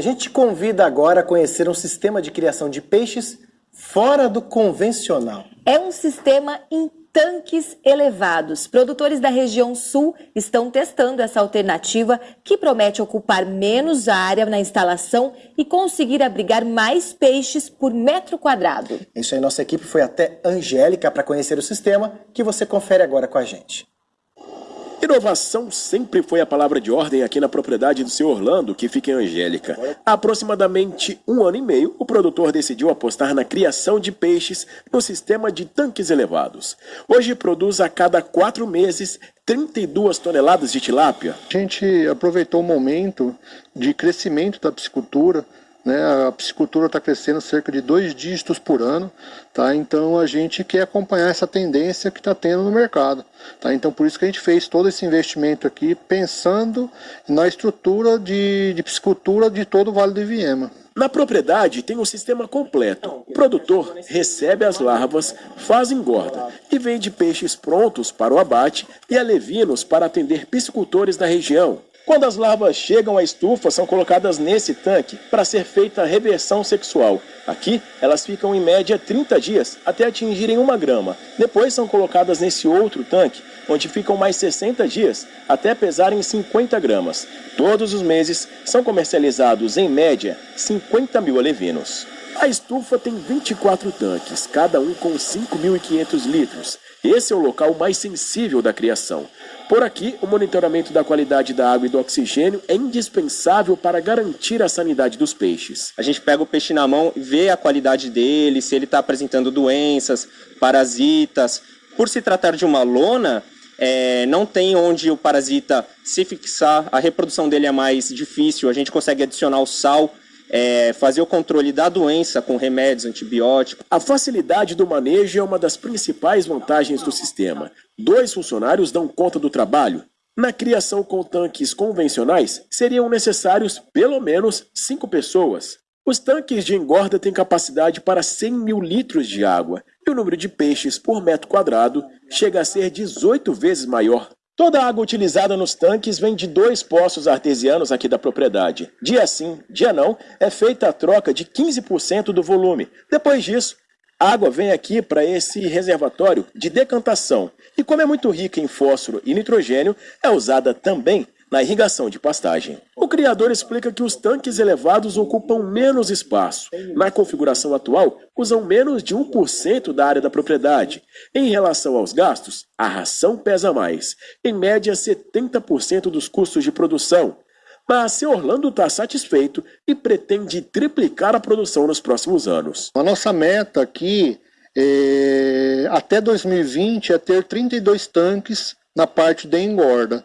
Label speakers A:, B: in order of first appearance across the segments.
A: gente te convida agora a conhecer um sistema de criação de peixes fora do convencional.
B: É um sistema em tanques elevados. Produtores da região sul estão testando essa alternativa que promete ocupar menos área na instalação e conseguir abrigar mais peixes por metro quadrado.
A: Isso aí, nossa equipe foi até Angélica para conhecer o sistema que você confere agora com a gente.
C: Inovação sempre foi a palavra de ordem aqui na propriedade do seu Orlando, que fica em Angélica. Há aproximadamente um ano e meio, o produtor decidiu apostar na criação de peixes no sistema de tanques elevados. Hoje produz a cada quatro meses 32 toneladas de tilápia.
D: A gente aproveitou o momento de crescimento da piscicultura né? A piscicultura está crescendo cerca de dois dígitos por ano, tá? então a gente quer acompanhar essa tendência que está tendo no mercado. Tá? Então por isso que a gente fez todo esse investimento aqui, pensando na estrutura de, de piscicultura de todo o Vale do Iviema.
C: Na propriedade tem um sistema completo. O produtor recebe as larvas, faz engorda e vende peixes prontos para o abate e alevinos para atender piscicultores da região. Quando as larvas chegam à estufa, são colocadas nesse tanque para ser feita a reversão sexual. Aqui, elas ficam em média 30 dias até atingirem uma grama. Depois são colocadas nesse outro tanque, onde ficam mais 60 dias até pesarem 50 gramas. Todos os meses são comercializados, em média, 50 mil alevinos. A estufa tem 24 tanques, cada um com 5.500 litros. Esse é o local mais sensível da criação. Por aqui, o monitoramento da qualidade da água e do oxigênio é indispensável para garantir a sanidade dos peixes.
E: A gente pega o peixe na mão e vê a qualidade dele, se ele está apresentando doenças, parasitas. Por se tratar de uma lona, é, não tem onde o parasita se fixar, a reprodução dele é mais difícil, a gente consegue adicionar o sal é, fazer o controle da doença com remédios, antibióticos.
C: A facilidade do manejo é uma das principais vantagens do sistema. Dois funcionários dão conta do trabalho. Na criação com tanques convencionais, seriam necessários pelo menos cinco pessoas. Os tanques de engorda têm capacidade para 100 mil litros de água, e o número de peixes por metro quadrado chega a ser 18 vezes maior. Toda a água utilizada nos tanques vem de dois poços artesianos aqui da propriedade. Dia sim, dia não, é feita a troca de 15% do volume. Depois disso, a água vem aqui para esse reservatório de decantação. E como é muito rica em fósforo e nitrogênio, é usada também na irrigação de pastagem. O criador explica que os tanques elevados ocupam menos espaço. Na configuração atual, usam menos de 1% da área da propriedade. Em relação aos gastos, a ração pesa mais, em média 70% dos custos de produção. Mas seu Orlando está satisfeito e pretende triplicar a produção nos próximos anos.
D: A nossa meta aqui é, até 2020 é ter 32 tanques na parte de engorda.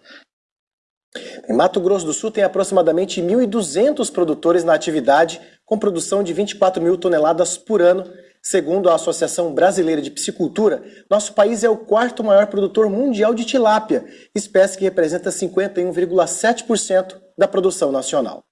A: Em Mato Grosso do Sul tem aproximadamente 1.200 produtores na atividade, com produção de 24 mil toneladas por ano. Segundo a Associação Brasileira de Piscicultura, nosso país é o quarto maior produtor mundial de tilápia, espécie que representa 51,7% da produção nacional.